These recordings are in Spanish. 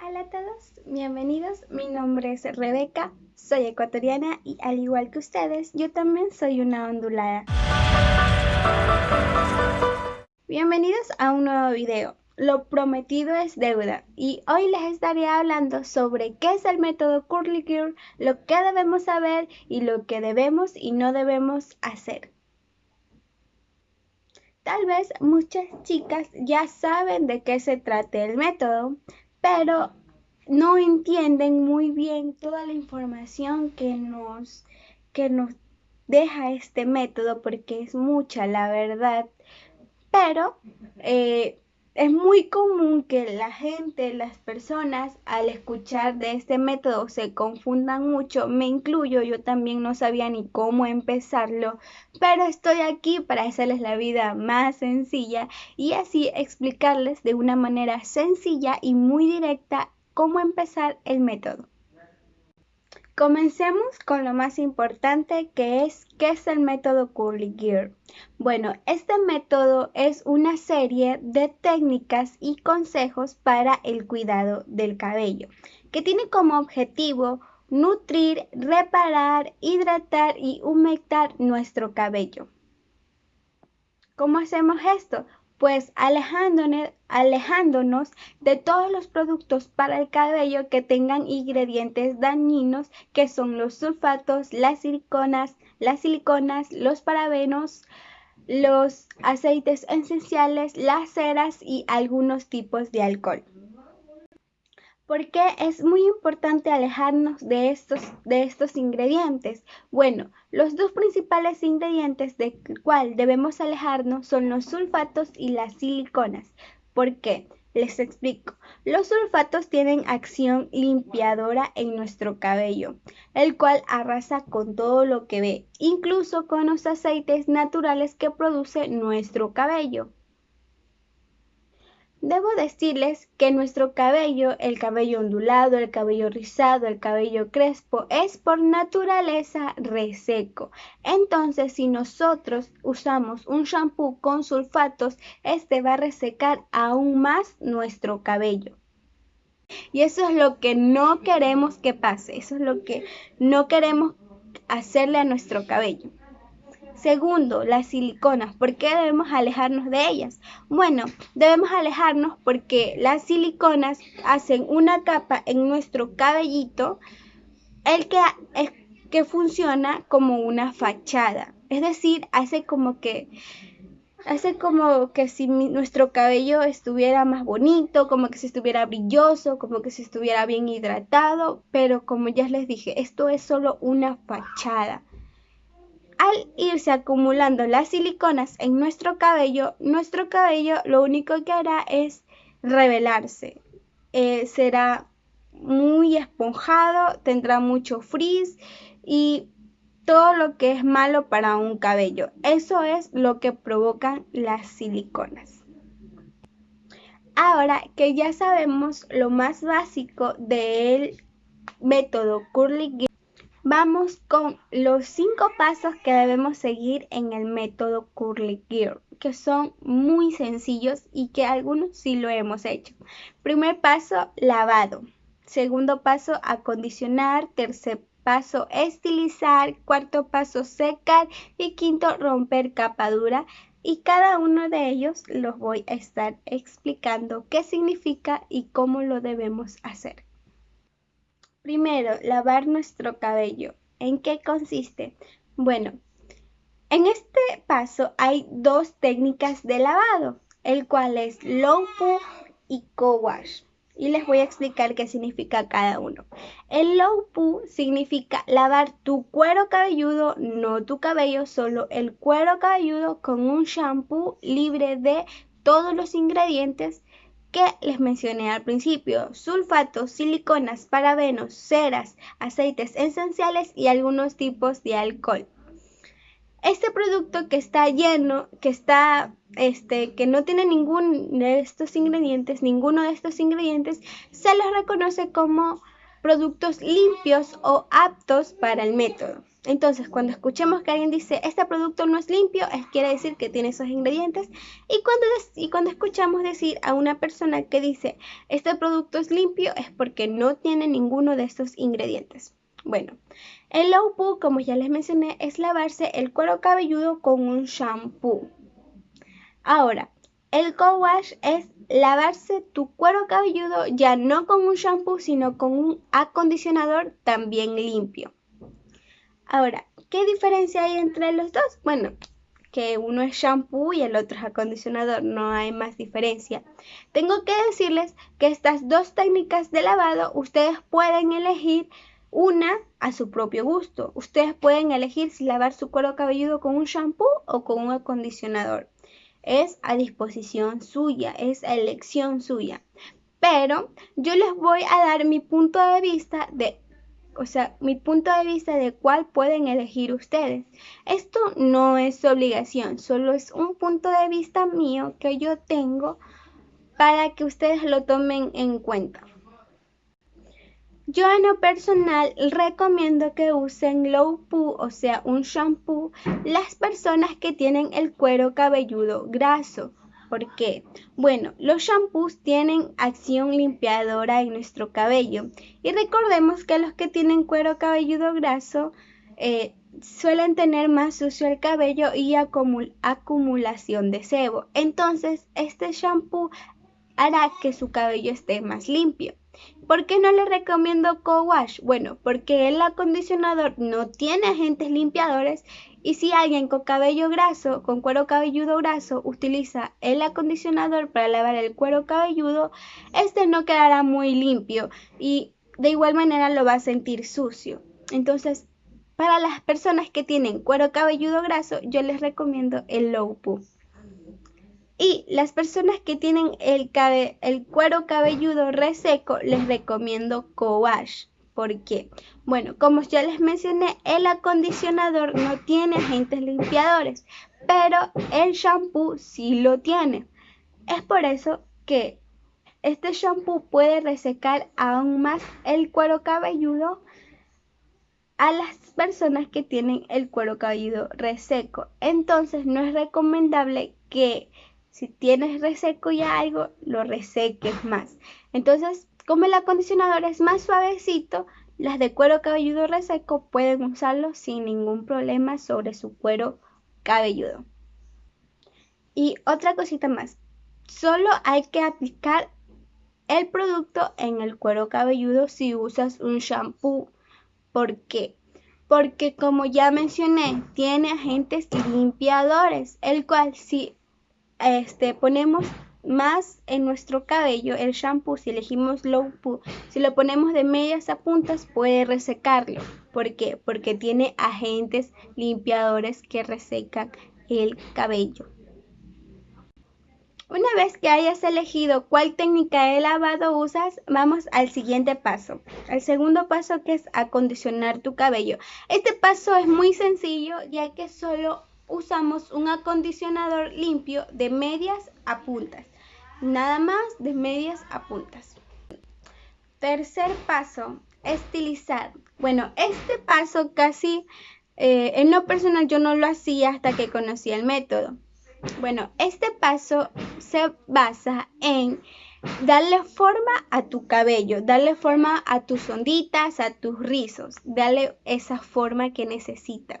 Hola a todos, bienvenidos. Mi nombre es Rebeca, soy ecuatoriana y al igual que ustedes, yo también soy una ondulada. Bienvenidos a un nuevo video. Lo prometido es deuda y hoy les estaré hablando sobre qué es el método Curly Girl, lo que debemos saber y lo que debemos y no debemos hacer. Tal vez muchas chicas ya saben de qué se trata el método, pero no entienden muy bien toda la información que nos, que nos deja este método porque es mucha la verdad. Pero eh, es muy común que la gente, las personas, al escuchar de este método se confundan mucho. Me incluyo, yo también no sabía ni cómo empezarlo, pero estoy aquí para hacerles la vida más sencilla y así explicarles de una manera sencilla y muy directa cómo empezar el método. Comencemos con lo más importante que es ¿qué es el método Curly Gear? Bueno, este método es una serie de técnicas y consejos para el cuidado del cabello, que tiene como objetivo nutrir, reparar, hidratar y humectar nuestro cabello. ¿Cómo hacemos esto? Pues alejándonos, de todos los productos para el cabello que tengan ingredientes dañinos que son los sulfatos, las siliconas, las siliconas, los parabenos, los aceites esenciales, las ceras y algunos tipos de alcohol. ¿Por qué es muy importante alejarnos de estos, de estos ingredientes? Bueno, los dos principales ingredientes del cual debemos alejarnos son los sulfatos y las siliconas. ¿Por qué? Les explico. Los sulfatos tienen acción limpiadora en nuestro cabello, el cual arrasa con todo lo que ve, incluso con los aceites naturales que produce nuestro cabello. Debo decirles que nuestro cabello, el cabello ondulado, el cabello rizado, el cabello crespo, es por naturaleza reseco. Entonces, si nosotros usamos un shampoo con sulfatos, este va a resecar aún más nuestro cabello. Y eso es lo que no queremos que pase, eso es lo que no queremos hacerle a nuestro cabello. Segundo, las siliconas. ¿Por qué debemos alejarnos de ellas? Bueno, debemos alejarnos porque las siliconas hacen una capa en nuestro cabellito, el que, es, que funciona como una fachada. Es decir, hace como que hace como que si nuestro cabello estuviera más bonito, como que si estuviera brilloso, como que si estuviera bien hidratado, pero como ya les dije, esto es solo una fachada. Al irse acumulando las siliconas en nuestro cabello, nuestro cabello lo único que hará es revelarse. Eh, será muy esponjado, tendrá mucho frizz y todo lo que es malo para un cabello. Eso es lo que provocan las siliconas. Ahora que ya sabemos lo más básico del método Curly Vamos con los cinco pasos que debemos seguir en el método Curly Gear, que son muy sencillos y que algunos sí lo hemos hecho. Primer paso, lavado. Segundo paso, acondicionar. Tercer paso, estilizar. Cuarto paso, secar. Y quinto, romper capa dura. Y cada uno de ellos los voy a estar explicando qué significa y cómo lo debemos hacer. Primero, lavar nuestro cabello. ¿En qué consiste? Bueno, en este paso hay dos técnicas de lavado, el cual es low poo y co-wash. Y les voy a explicar qué significa cada uno. El low poo significa lavar tu cuero cabelludo, no tu cabello, solo el cuero cabelludo con un shampoo libre de todos los ingredientes que les mencioné al principio, sulfatos, siliconas, parabenos, ceras, aceites esenciales y algunos tipos de alcohol. Este producto que está lleno, que está este que no tiene ninguno de estos ingredientes, ninguno de estos ingredientes se les reconoce como productos limpios o aptos para el método. Entonces, cuando escuchemos que alguien dice, este producto no es limpio, es, quiere decir que tiene esos ingredientes. Y cuando, y cuando escuchamos decir a una persona que dice, este producto es limpio, es porque no tiene ninguno de estos ingredientes. Bueno, el low poo, como ya les mencioné, es lavarse el cuero cabelludo con un shampoo. Ahora, el co-wash es lavarse tu cuero cabelludo ya no con un shampoo, sino con un acondicionador también limpio. Ahora, ¿qué diferencia hay entre los dos? Bueno, que uno es shampoo y el otro es acondicionador, no hay más diferencia. Tengo que decirles que estas dos técnicas de lavado ustedes pueden elegir una a su propio gusto. Ustedes pueden elegir si lavar su cuero cabelludo con un shampoo o con un acondicionador. Es a disposición suya, es elección suya. Pero yo les voy a dar mi punto de vista de o sea, mi punto de vista de cuál pueden elegir ustedes. Esto no es obligación, solo es un punto de vista mío que yo tengo para que ustedes lo tomen en cuenta. Yo en lo personal recomiendo que usen low poo, o sea, un shampoo, las personas que tienen el cuero cabelludo graso, ¿Por qué? Bueno, los shampoos tienen acción limpiadora en nuestro cabello y recordemos que los que tienen cuero cabelludo graso eh, suelen tener más sucio el cabello y acumulación de sebo. Entonces, este shampoo hará que su cabello esté más limpio. ¿Por qué no le recomiendo co-wash? Bueno, porque el acondicionador no tiene agentes limpiadores y si alguien con cabello graso, con cuero cabelludo graso, utiliza el acondicionador para lavar el cuero cabelludo, este no quedará muy limpio y de igual manera lo va a sentir sucio. Entonces, para las personas que tienen cuero cabelludo graso, yo les recomiendo el low poo. Y las personas que tienen el, cuero cabelludo reseco, les recomiendo co-wash. ¿Por qué? Bueno, como ya les mencioné, el acondicionador no tiene agentes limpiadores, pero el shampoo sí lo tiene. Es por eso que este shampoo puede resecar aún más el cuero cabelludo a las personas que tienen el cuero cabelludo reseco. Entonces no es recomendable que si tienes reseco ya algo, lo reseques más. Entonces, como el acondicionador es más suavecito, las de cuero cabelludo reseco pueden usarlo sin ningún problema sobre su cuero cabelludo. Y otra cosita más, solo hay que aplicar el producto en el cuero cabelludo si usas un shampoo. ¿Por qué? Porque como ya mencioné, tiene agentes limpiadores, el cual si este, ponemos más en nuestro cabello el shampoo, si elegimos low si lo ponemos de medias a puntas puede resecarlo. ¿Por qué? Porque tiene agentes limpiadores que resecan el cabello. Una vez que hayas elegido cuál técnica de lavado usas, vamos al siguiente paso. El segundo paso que es acondicionar tu cabello. Este paso es muy sencillo ya que solo usamos un acondicionador limpio de medias a puntas. Nada más de medias a puntas. Tercer paso, estilizar. Bueno, este paso casi eh, en lo personal yo no lo hacía hasta que conocí el método. Bueno, este paso se basa en darle forma a tu cabello, darle forma a tus onditas, a tus rizos, darle esa forma que necesita.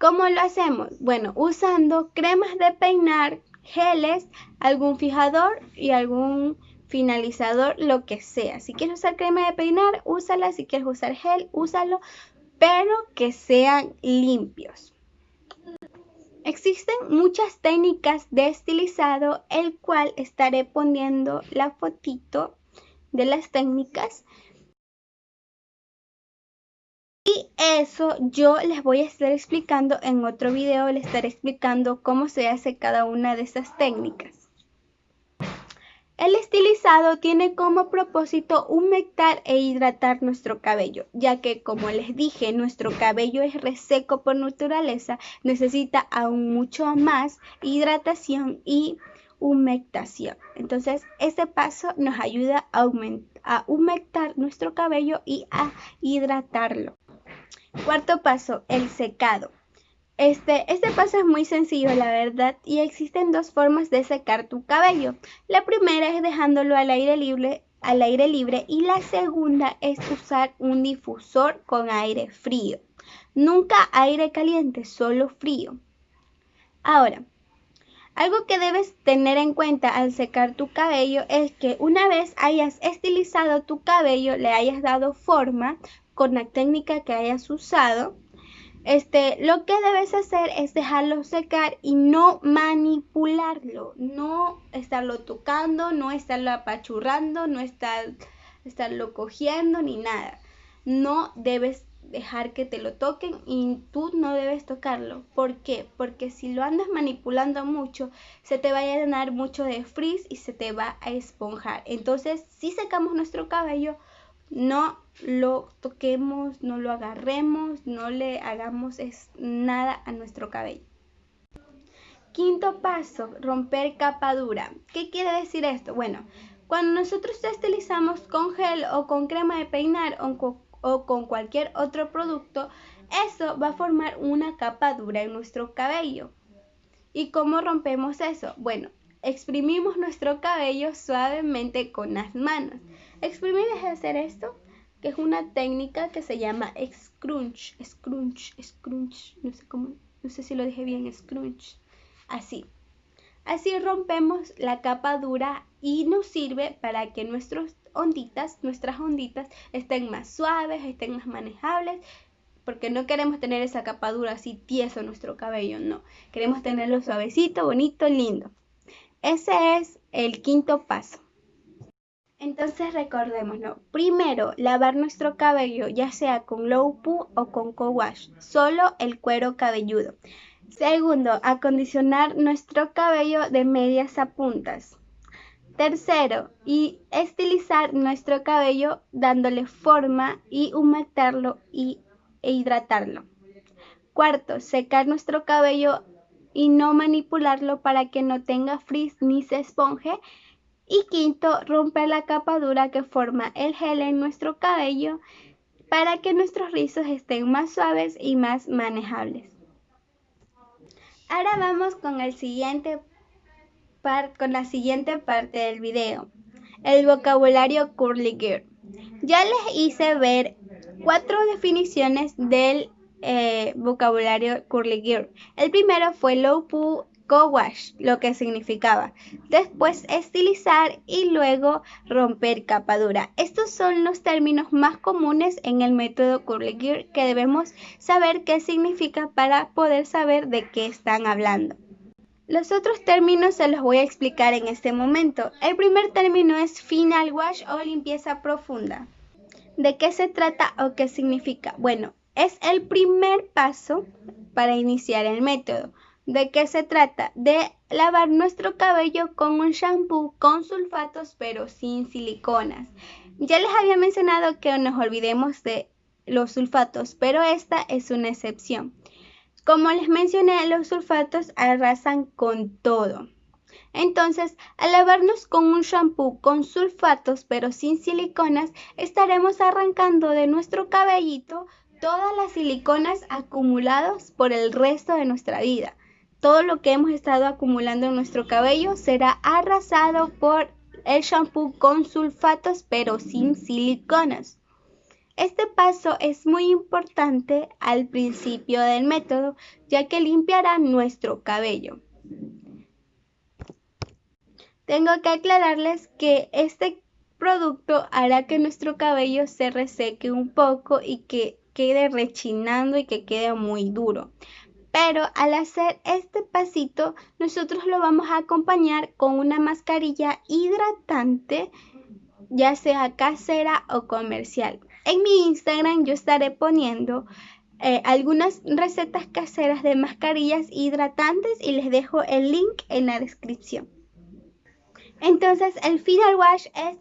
¿Cómo lo hacemos? Bueno, usando cremas de peinar, geles, algún fijador y algún finalizador, lo que sea. Si quieres usar crema de peinar, úsala. Si quieres usar gel, úsalo, pero que sean limpios. Existen muchas técnicas de estilizado, el cual estaré poniendo la fotito de las técnicas y eso yo les voy a estar explicando en otro video, les estaré explicando cómo se hace cada una de esas técnicas. El estilizado tiene como propósito humectar e hidratar nuestro cabello, ya que como les dije, nuestro cabello es reseco por naturaleza, necesita aún mucho más hidratación y humectación. Entonces, ese paso nos ayuda a, a humectar nuestro cabello y a hidratarlo. Cuarto paso, el secado. Este, este paso es muy sencillo, la verdad, y existen dos formas de secar tu cabello. La primera es dejándolo al aire libre, al aire libre y la segunda es usar un difusor con aire frío. Nunca aire caliente, solo frío. Ahora, algo que debes tener en cuenta al secar tu cabello es que una vez hayas estilizado tu cabello, le hayas dado forma con la técnica que hayas usado, este, lo que debes hacer es dejarlo secar y no manipularlo, no estarlo tocando, no estarlo apachurrando, no estar, estarlo cogiendo ni nada. No debes dejar que te lo toquen y tú no debes tocarlo. ¿Por qué? Porque si lo andas manipulando mucho, se te va a llenar mucho de frizz y se te va a esponjar. Entonces, si secamos nuestro cabello, no lo toquemos, no lo agarremos, no le hagamos nada a nuestro cabello. Quinto paso, romper capa dura. ¿Qué quiere decir esto? Bueno, cuando nosotros estilizamos con gel o con crema de peinar o con cualquier otro producto, eso va a formar una capa dura en nuestro cabello. ¿Y cómo rompemos eso? Bueno, exprimimos nuestro cabello suavemente con las manos. Exprimir es hacer esto, que es una técnica que se llama scrunch, scrunch, scrunch, no sé cómo, no sé si lo dije bien, scrunch, así. Así rompemos la capa dura y nos sirve para que nuestras onditas, nuestras onditas estén más suaves, estén más manejables, porque no queremos tener esa capa dura así tieso en nuestro cabello, no. Queremos tenerlo suavecito, bonito, lindo. Ese es el quinto paso. Entonces recordémoslo. Primero, lavar nuestro cabello, ya sea con low poo o con co-wash, solo el cuero cabelludo. Segundo, acondicionar nuestro cabello de medias a puntas. Tercero, y estilizar nuestro cabello dándole forma y humectarlo y, e hidratarlo. Cuarto, secar nuestro cabello y no manipularlo para que no tenga frizz ni se esponje y quinto, romper la capa dura que forma el gel en nuestro cabello para que nuestros rizos estén más suaves y más manejables. Ahora vamos con, el siguiente con la siguiente parte del video, el vocabulario curly gear. Ya les hice ver cuatro definiciones del eh, vocabulario curly gear. El primero fue low poo co-wash, lo que significaba. Después estilizar y luego romper capa dura. Estos son los términos más comunes en el método Gear que debemos saber qué significa para poder saber de qué están hablando. Los otros términos se los voy a explicar en este momento. El primer término es final wash o limpieza profunda. ¿De qué se trata o qué significa? Bueno, es el primer paso para iniciar el método. ¿De qué se trata? De lavar nuestro cabello con un shampoo con sulfatos pero sin siliconas. Ya les había mencionado que nos olvidemos de los sulfatos, pero esta es una excepción. Como les mencioné, los sulfatos arrasan con todo. Entonces, al lavarnos con un shampoo con sulfatos pero sin siliconas, estaremos arrancando de nuestro cabellito todas las siliconas acumuladas por el resto de nuestra vida todo lo que hemos estado acumulando en nuestro cabello será arrasado por el shampoo con sulfatos pero sin siliconas. Este paso es muy importante al principio del método ya que limpiará nuestro cabello. Tengo que aclararles que este producto hará que nuestro cabello se reseque un poco y que quede rechinando y que quede muy duro. Pero al hacer este pasito, nosotros lo vamos a acompañar con una mascarilla hidratante, ya sea casera o comercial. En mi Instagram yo estaré poniendo eh, algunas recetas caseras de mascarillas hidratantes y les dejo el link en la descripción. Entonces el final wash es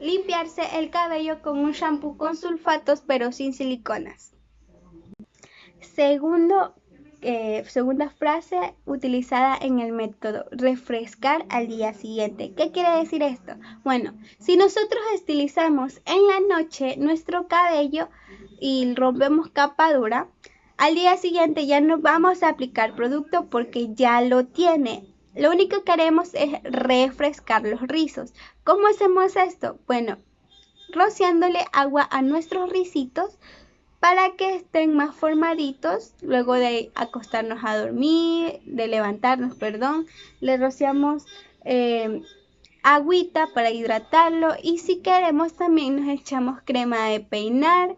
limpiarse el cabello con un shampoo con sulfatos pero sin siliconas. Segundo eh, segunda frase utilizada en el método, refrescar al día siguiente. ¿Qué quiere decir esto? Bueno, si nosotros estilizamos en la noche nuestro cabello y rompemos capa dura, al día siguiente ya no vamos a aplicar producto porque ya lo tiene. Lo único que haremos es refrescar los rizos. ¿Cómo hacemos esto? Bueno, rociándole agua a nuestros risitos para que estén más formaditos luego de acostarnos a dormir, de levantarnos, perdón. Le rociamos eh, agüita para hidratarlo y si queremos también nos echamos crema de peinar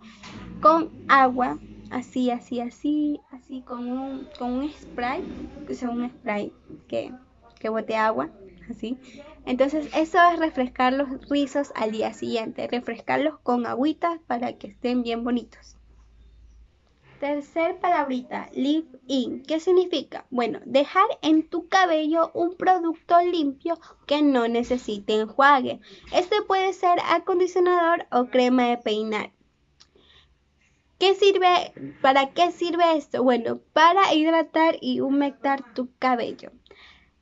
con agua así, así, así, así con un, con un spray, que es un spray que, que bote agua, así. Entonces eso es refrescar los rizos al día siguiente, refrescarlos con agüita para que estén bien bonitos. Tercer palabrita, leave in. ¿Qué significa? Bueno, dejar en tu cabello un producto limpio que no necesite enjuague. Este puede ser acondicionador o crema de peinar. ¿Qué sirve? ¿Para qué sirve esto? Bueno, para hidratar y humectar tu cabello.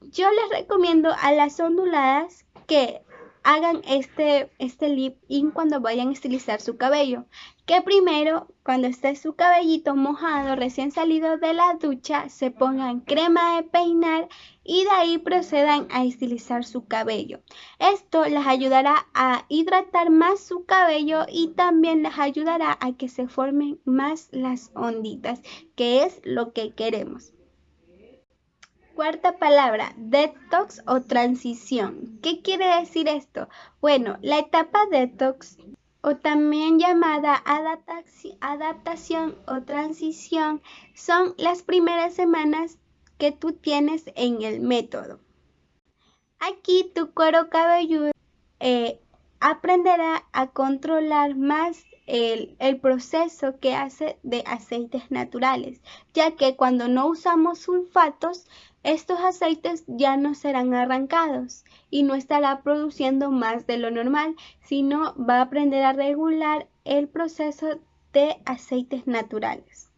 Yo les recomiendo a las onduladas que hagan este, este lip in cuando vayan a estilizar su cabello. Que primero, cuando esté su cabellito mojado, recién salido de la ducha, se pongan crema de peinar y de ahí procedan a estilizar su cabello. Esto les ayudará a hidratar más su cabello y también les ayudará a que se formen más las onditas, que es lo que queremos. Cuarta palabra, detox o transición. ¿Qué quiere decir esto? Bueno, la etapa detox o también llamada adaptación o transición son las primeras semanas que tú tienes en el método. Aquí tu cuero cabelludo eh, aprenderá a controlar más el, proceso que hace de aceites naturales, ya que cuando no usamos sulfatos, estos aceites ya no serán arrancados y no estará produciendo más de lo normal, sino va a aprender a regular el proceso de aceites naturales.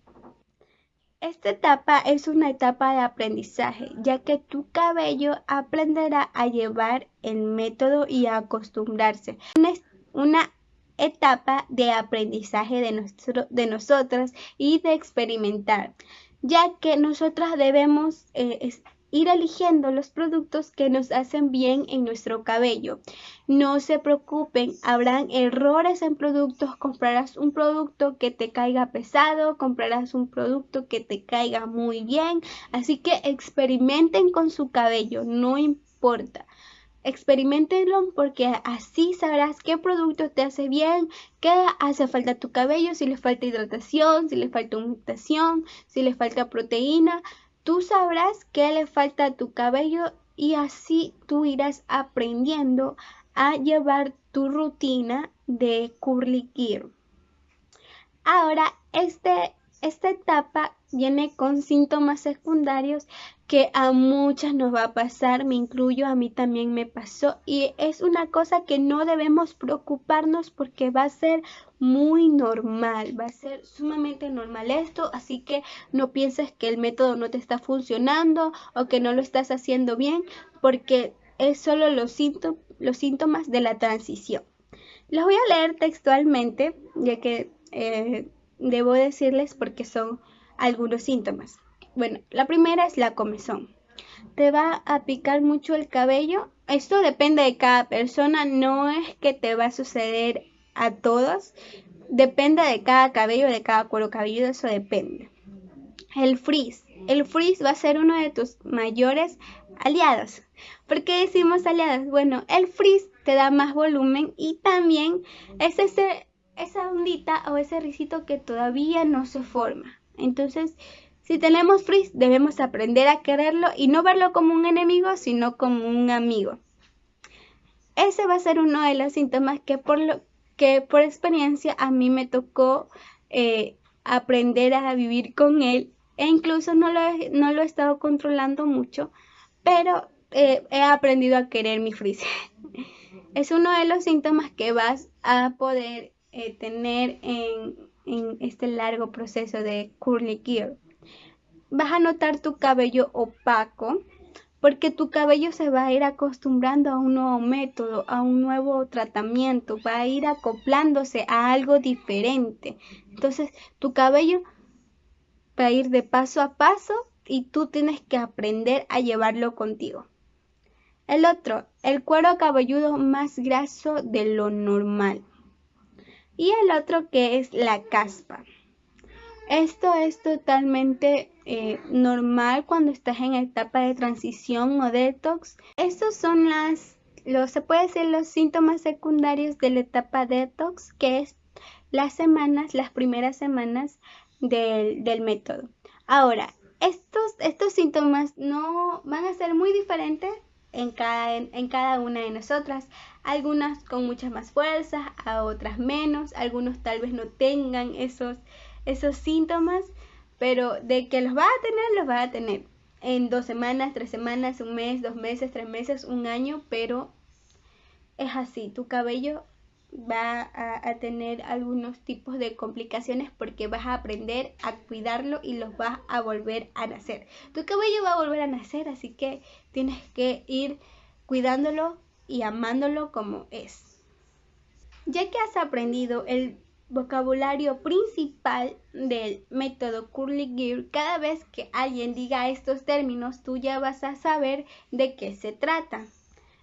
Esta etapa es una etapa de aprendizaje, ya que tu cabello aprenderá a llevar el método y a acostumbrarse. Una etapa de aprendizaje de, de nosotras y de experimentar, ya que nosotras debemos eh, ir eligiendo los productos que nos hacen bien en nuestro cabello. No se preocupen, habrán errores en productos, comprarás un producto que te caiga pesado, comprarás un producto que te caiga muy bien, así que experimenten con su cabello, no importa. Experimentenlo porque así sabrás qué producto te hace bien, qué hace falta a tu cabello, si le falta hidratación, si le falta humectación, si le falta proteína. Tú sabrás qué le falta a tu cabello y así tú irás aprendiendo a llevar tu rutina de gear. Ahora, este, esta etapa viene con síntomas secundarios que a muchas nos va a pasar, me incluyo, a mí también me pasó y es una cosa que no debemos preocuparnos porque va a ser muy normal, va a ser sumamente normal esto, así que no pienses que el método no te está funcionando o que no lo estás haciendo bien porque es solo los, los síntomas de la transición. Los voy a leer textualmente, ya que eh, debo decirles porque son algunos síntomas. Bueno, la primera es la comezón. Te va a picar mucho el cabello. Esto depende de cada persona, no es que te va a suceder a todos. Depende de cada cabello, de cada cuero cabelludo, eso depende. El frizz. El frizz va a ser uno de tus mayores aliados. ¿Por qué decimos aliados? Bueno, el frizz te da más volumen y también es ese, esa ondita o ese risito que todavía no se forma. Entonces, si tenemos frizz, debemos aprender a quererlo y no verlo como un enemigo, sino como un amigo. Ese va a ser uno de los síntomas que por, lo, que por experiencia a mí me tocó eh, aprender a vivir con él e incluso no lo, he, no lo he estado controlando mucho, pero eh, he aprendido a querer mi frizz. es uno de los síntomas que vas a poder eh, tener en, en este largo proceso de curly gear. Vas a notar tu cabello opaco porque tu cabello se va a ir acostumbrando a un nuevo método, a un nuevo tratamiento, va a ir acoplándose a algo diferente. Entonces, tu cabello va a ir de paso a paso y tú tienes que aprender a llevarlo contigo. El otro, el cuero cabelludo más graso de lo normal. Y el otro que es la caspa. Esto es totalmente eh, normal cuando estás en etapa de transición o detox. Estos son las, los, se puede decir los síntomas secundarios de la etapa detox, que es las semanas, las primeras semanas del, del método. Ahora, estos, estos síntomas no van a ser muy diferentes en cada, en, cada una de nosotras. Algunas con mucha más fuerza, a otras menos. Algunos tal vez no tengan esos, esos síntomas, pero de que los va a tener, los va a tener. En dos semanas, tres semanas, un mes, dos meses, tres meses, un año, pero es así. Tu cabello va a, tener algunos tipos de complicaciones porque vas a aprender a cuidarlo y los vas a volver a nacer. Tu cabello va a volver a nacer, así que tienes que ir cuidándolo y amándolo como es. Ya que has aprendido el vocabulario principal del método Curly Gear, cada vez que alguien diga estos términos, tú ya vas a saber de qué se trata.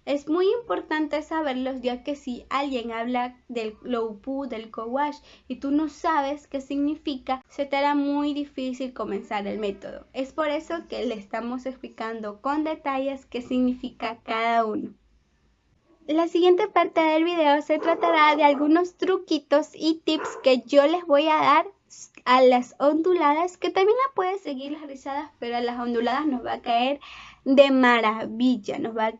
Es muy importante saberlos ya que si alguien habla del low poo, del co-wash y tú no sabes qué significa, se te hará muy difícil comenzar el método. Es por eso que le estamos explicando con detalles qué significa cada uno. La siguiente parte del video se tratará de algunos truquitos y tips que yo les voy a dar a las onduladas, que también la puedes seguir las rizadas, pero a las onduladas nos va a caer de maravilla, nos va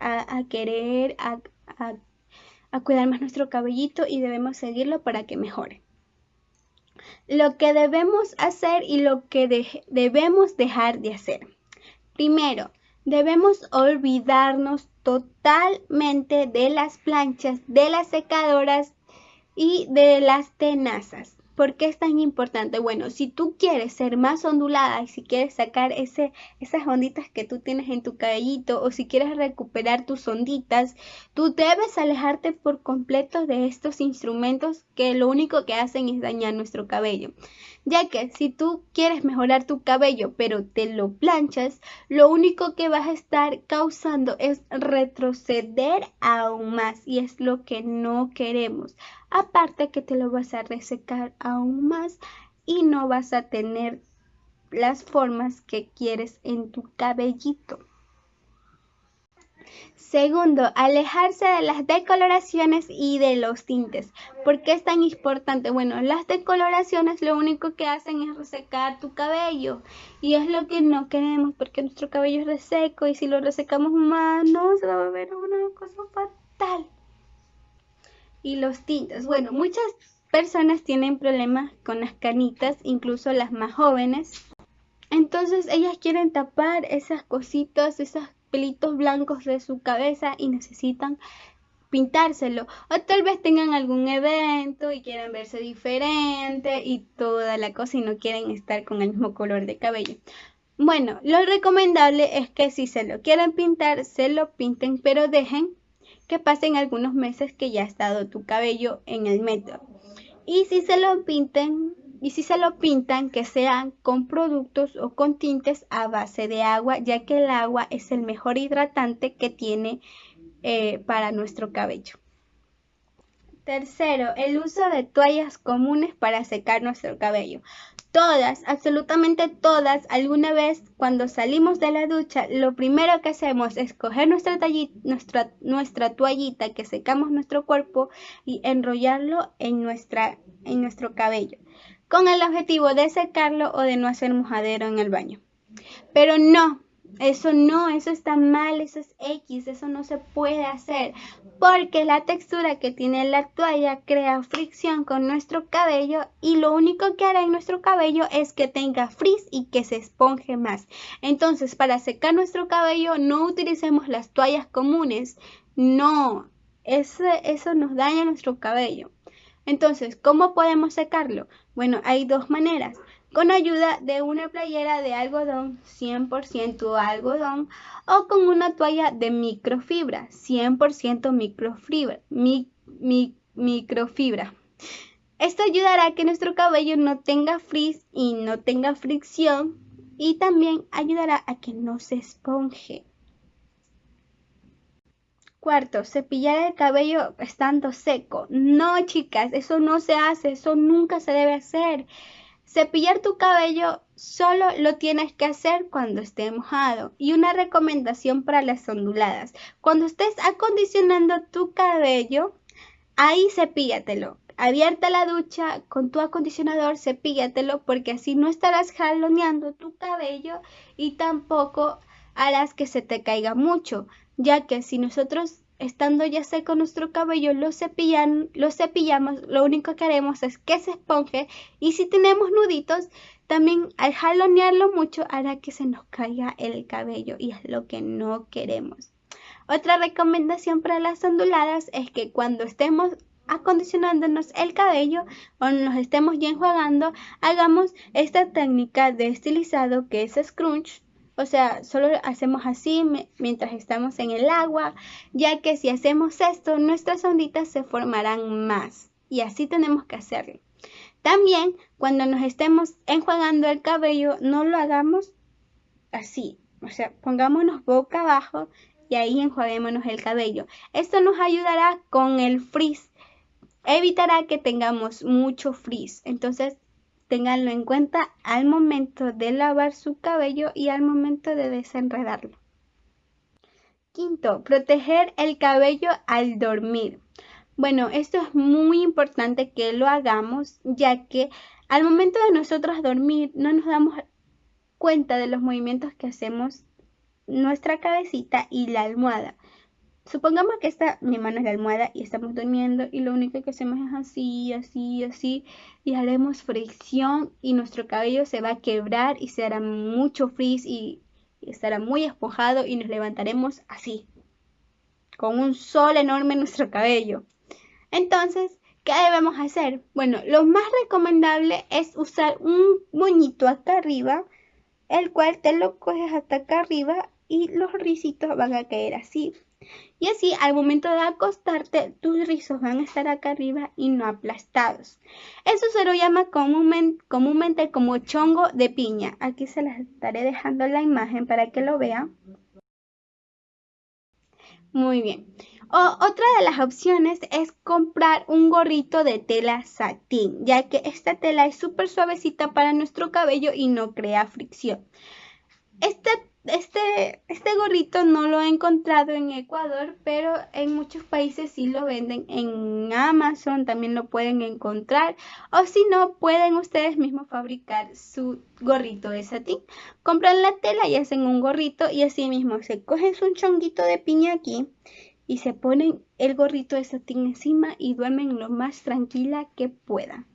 a, querer, a, cuidar más nuestro cabellito y debemos seguirlo para que mejore. Lo que debemos hacer y lo que debemos dejar de hacer. Primero, debemos olvidarnos totalmente de las planchas, de las secadoras y de las tenazas. ¿Por qué es tan importante? Bueno, si tú quieres ser más ondulada y si quieres sacar esas onditas que tú tienes en tu cabellito o si quieres recuperar tus onditas, tú debes alejarte por completo de estos instrumentos que lo único que hacen es dañar nuestro cabello. Ya que si tú quieres mejorar tu cabello pero te lo planchas, lo único que vas a estar causando es retroceder aún más y es lo que no queremos. Aparte que te lo vas a resecar aún más y no vas a tener las formas que quieres en tu cabellito. Segundo, alejarse de las decoloraciones y de los tintes. ¿Por qué es tan importante? Bueno, las decoloraciones lo único que hacen es resecar tu cabello y es lo que no queremos porque nuestro cabello es reseco y si lo resecamos más no se va a ver una cosa fatal y los tintes. Bueno, muchas personas tienen problemas con las canitas, incluso las más jóvenes. Entonces ellas quieren tapar esas cositas, esos pelitos blancos de su cabeza y necesitan pintárselo. O tal vez tengan algún evento y quieran verse diferente y toda la cosa y no quieren estar con el mismo color de cabello. Bueno, lo recomendable es que si se lo quieren pintar, se lo pinten, pero dejen que pasen algunos meses que ya ha estado tu cabello en el método. Y si se lo pinten, y si se lo pintan, que sean con productos o con tintes a base de agua, ya que el agua es el mejor hidratante que tiene eh, para nuestro cabello. Tercero, el uso de toallas comunes para secar nuestro cabello. Todas, absolutamente todas, alguna vez cuando salimos de la ducha, lo primero que hacemos es coger nuestra, toallita que secamos nuestro cuerpo y enrollarlo en nuestro cabello, con el objetivo de secarlo o de no hacer mojadero en el baño. Pero no, eso no, eso está mal, eso es X, eso no se puede hacer, porque la textura que tiene la toalla crea fricción con nuestro cabello y lo único que hará en nuestro cabello es que tenga frizz y que se esponje más. Entonces, para secar nuestro cabello no utilicemos las toallas comunes, no, eso, eso nos daña nuestro cabello. Entonces, ¿cómo podemos secarlo? Bueno, hay dos maneras. con ayuda de una playera de algodón 100% algodón o con una toalla de microfibra 100% microfibra, microfibra. Esto ayudará a que nuestro cabello no tenga frizz y no tenga fricción y también ayudará a que no se esponje. Cuarto, cepillar el cabello estando seco. No, chicas, eso no se hace, eso nunca se debe hacer. Cepillar tu cabello solo lo tienes que hacer cuando esté mojado. Y una recomendación para las onduladas. Cuando estés acondicionando tu cabello, ahí cepíllatelo. Abierta la ducha con tu acondicionador, cepíllatelo porque así no estarás jaloneando tu cabello y tampoco harás que se te caiga mucho, ya que si nosotros estando ya seco nuestro cabello, lo, cepillan, lo cepillamos, lo único que haremos es que se esponje y si tenemos nuditos, también al jalonearlo mucho hará que se nos caiga el cabello y es lo que no queremos. Otra recomendación para las onduladas es que cuando estemos acondicionándonos el cabello o nos estemos ya enjuagando, hagamos esta técnica de estilizado que es scrunch o sea, solo hacemos así mientras estamos en el agua, ya que si hacemos esto, nuestras onditas se formarán más. Y así tenemos que hacerlo. También, cuando nos estemos enjuagando el cabello, no lo hagamos así. O sea, pongámonos boca abajo y ahí enjuaguémonos el cabello. Esto nos ayudará con el frizz. Evitará que tengamos mucho frizz. Entonces, Ténganlo en cuenta al momento de lavar su cabello y al momento de desenredarlo. Quinto, proteger el cabello al dormir. Bueno, esto es muy importante que lo hagamos ya que al momento de nosotros dormir no nos damos cuenta de los movimientos que hacemos nuestra cabecita y la almohada. Supongamos que esta, mi mano es la almohada y estamos durmiendo y lo único que hacemos es así, así, así y haremos fricción y nuestro cabello se va a quebrar y se hará mucho frizz y, estará muy esponjado y nos levantaremos así, con un sol enorme en nuestro cabello. Entonces, ¿qué debemos hacer? Bueno, lo más recomendable es usar un moñito acá arriba, el cual te lo coges hasta acá arriba y los risitos van a caer así y así al momento de acostarte tus rizos van a estar acá arriba y no aplastados. Eso se lo llama comúnmente como chongo de piña. Aquí se las estaré dejando la imagen para que lo vean. Muy bien. otra de las opciones es comprar un gorrito de tela satín, ya que esta tela es súper suavecita para nuestro cabello y no crea fricción. Este, este gorrito no lo he encontrado en Ecuador, pero en muchos países sí lo venden. En Amazon también lo pueden encontrar. O si no, pueden ustedes mismos fabricar su gorrito de satín. Compran la tela y hacen un gorrito y así mismo se cogen su chonguito de piña aquí y se ponen el gorrito de satín encima y duermen lo más tranquila que puedan.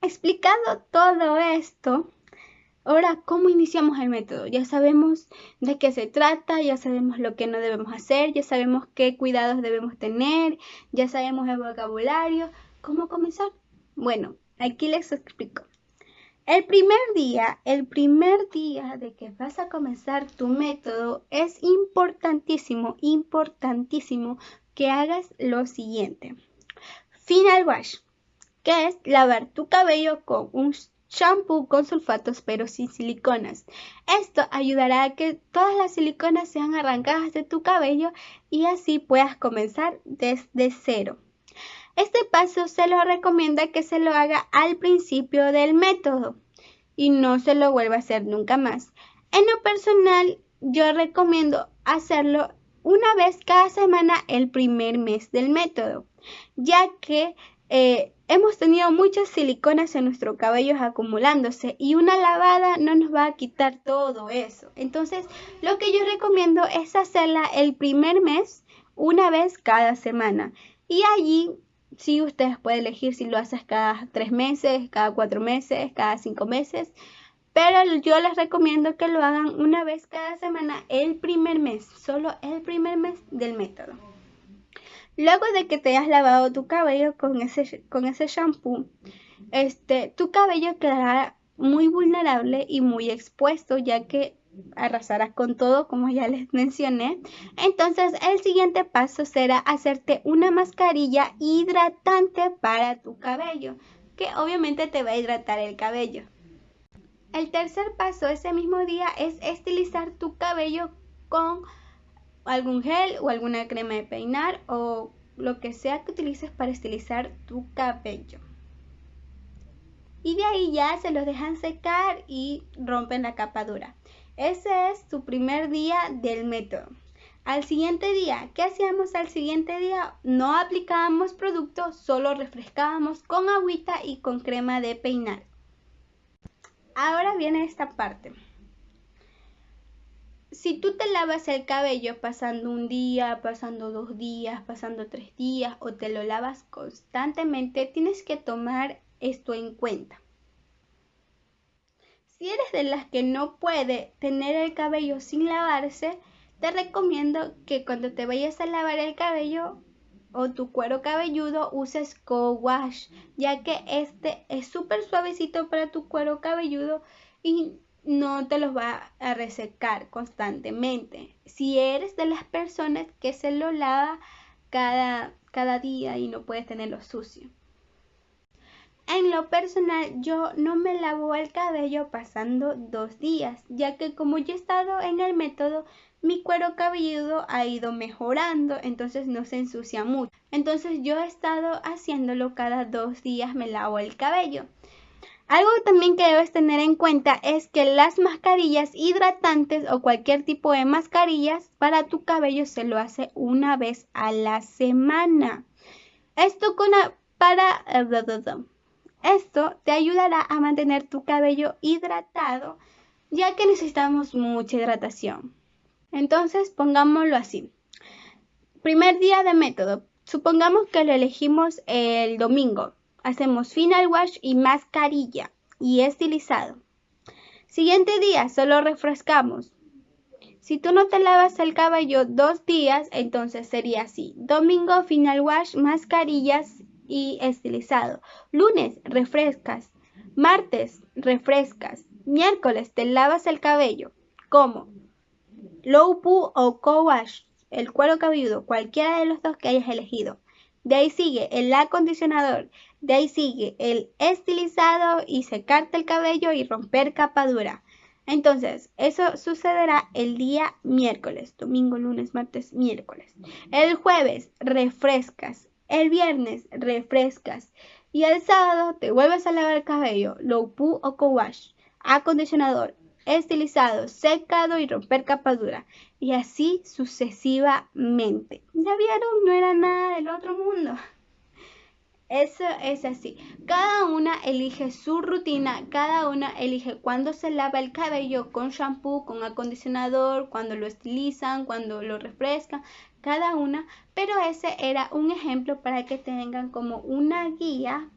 Explicado todo esto, Ahora, ¿cómo iniciamos el método? Ya sabemos de qué se trata, ya sabemos lo que no debemos hacer, ya sabemos qué cuidados debemos tener, ya sabemos el vocabulario. ¿Cómo comenzar? Bueno, aquí les explico. El primer día, el primer día de que vas a comenzar tu método, es importantísimo, importantísimo que hagas lo siguiente. Final wash, que es lavar tu cabello con un shampoo con sulfatos pero sin siliconas. Esto ayudará a que todas las siliconas sean arrancadas de tu cabello y así puedas comenzar desde cero. Este paso se lo recomienda que se lo haga al principio del método y no se lo vuelva a hacer nunca más. En lo personal, yo recomiendo hacerlo una vez cada semana el primer mes del método, ya que eh, hemos tenido muchas siliconas en nuestro cabello acumulándose y una lavada no nos va a quitar todo eso. Entonces, lo que yo recomiendo es hacerla el primer mes una vez cada semana. Y allí sí ustedes pueden elegir si lo haces cada tres meses, cada cuatro meses, cada cinco meses. Pero yo les recomiendo que lo hagan una vez cada semana el primer mes, solo el primer mes del método. Luego de que te hayas lavado tu cabello con ese, con ese shampoo, este, tu cabello quedará muy vulnerable y muy expuesto, ya que arrasarás con todo, como ya les mencioné. Entonces, el siguiente paso será hacerte una mascarilla hidratante para tu cabello, que obviamente te va a hidratar el cabello. El tercer paso ese mismo día es estilizar tu cabello con algún gel o alguna crema de peinar o lo que sea que utilices para estilizar tu cabello. Y de ahí ya se los dejan secar y rompen la capa dura. Ese es tu primer día del método. Al siguiente día, ¿qué hacíamos al siguiente día? No aplicábamos productos, solo refrescábamos con agüita y con crema de peinar. Ahora viene esta parte. Si tú te lavas el cabello pasando un día, pasando dos días, pasando tres días o te lo lavas constantemente, tienes que tomar esto en cuenta. Si eres de las que no puede tener el cabello sin lavarse, te recomiendo que cuando te vayas a lavar el cabello o tu cuero cabelludo uses co-wash, ya que este es súper suavecito para tu cuero cabelludo y no te los va a resecar constantemente. Si eres de las personas que se lo lava cada, cada día y no puedes tenerlo sucio. En lo personal, yo no me lavo el cabello pasando dos días, ya que como yo he estado en el método, mi cuero cabelludo ha ido mejorando, entonces no se ensucia mucho. Entonces yo he estado haciéndolo cada dos días, me lavo el cabello. Algo también que debes tener en cuenta es que las mascarillas hidratantes o cualquier tipo de mascarillas para tu cabello se lo hace una vez a la semana. Esto con para esto te ayudará a mantener tu cabello hidratado ya que necesitamos mucha hidratación. Entonces, pongámoslo así. Primer día de método. Supongamos que lo elegimos el domingo. Hacemos final wash y mascarilla y estilizado. Siguiente día, solo refrescamos. Si tú no te lavas el cabello dos días, entonces sería así. Domingo, final wash, mascarillas y estilizado. Lunes, refrescas. Martes, refrescas. Miércoles, te lavas el cabello. ¿Cómo? low poo o co-wash, el cuero cabelludo, cualquiera de los dos que hayas elegido. De ahí sigue el acondicionador, de ahí sigue el estilizado y secarte el cabello y romper capa dura. Entonces, eso sucederá el día miércoles, domingo, lunes, martes, miércoles. El jueves refrescas, el viernes refrescas y el sábado te vuelves a lavar el cabello, low poo o co-wash, acondicionador, estilizado, secado y romper capa dura. Y así sucesivamente. ¿Ya vieron? No era nada del otro mundo. Eso es así. Cada una elige su rutina, cada una elige cuándo se lava el cabello con shampoo, con acondicionador, cuando lo estilizan, cuando lo refrescan, cada una. Pero ese era un ejemplo para que tengan como una guía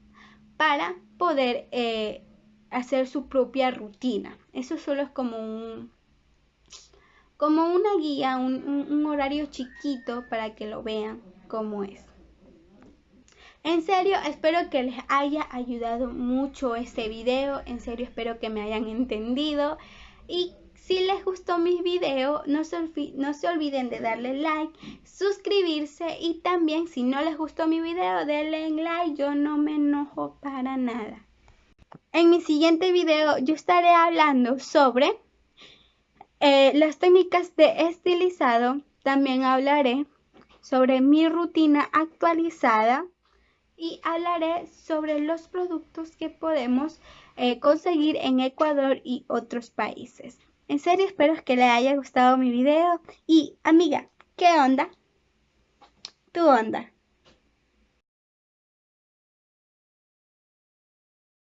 para poder eh, hacer su propia rutina. Eso solo es como un como una guía, un, horario chiquito para que lo vean cómo es. En serio, espero que les haya ayudado mucho este video. En serio, espero que me hayan entendido. Y si les gustó mi video, no se, no se olviden de darle like, suscribirse y también si no les gustó mi video, denle like. Yo no me enojo para nada. En mi siguiente video yo estaré hablando sobre eh, las técnicas de estilizado. También hablaré sobre mi rutina actualizada y hablaré sobre los productos que podemos eh, conseguir en Ecuador y otros países. En serio espero que les haya gustado mi video y amiga, ¿qué onda? Tu onda.